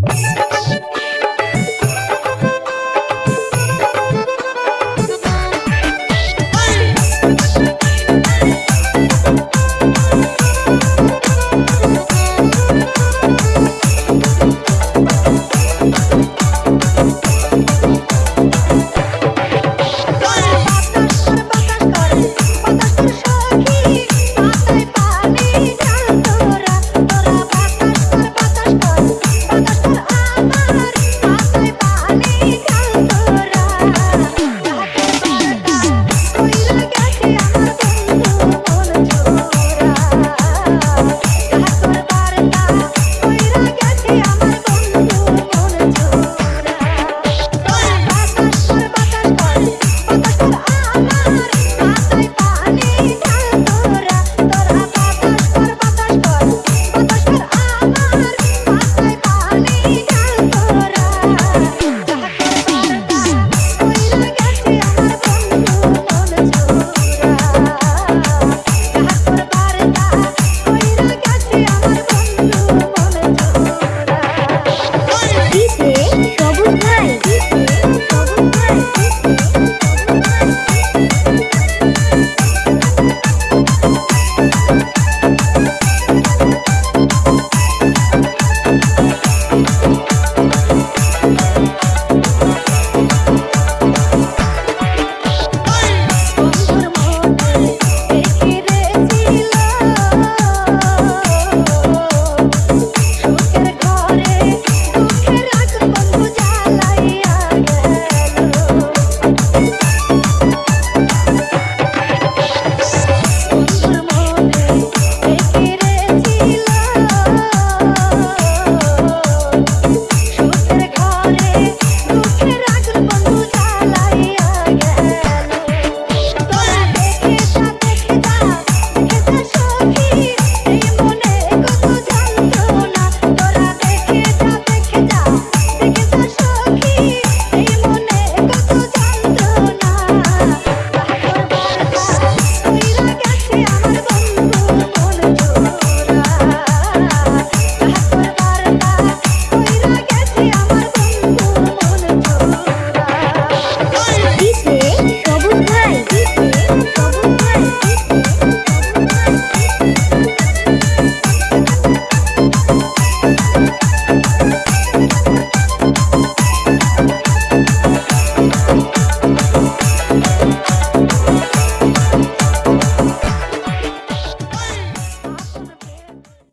Bye.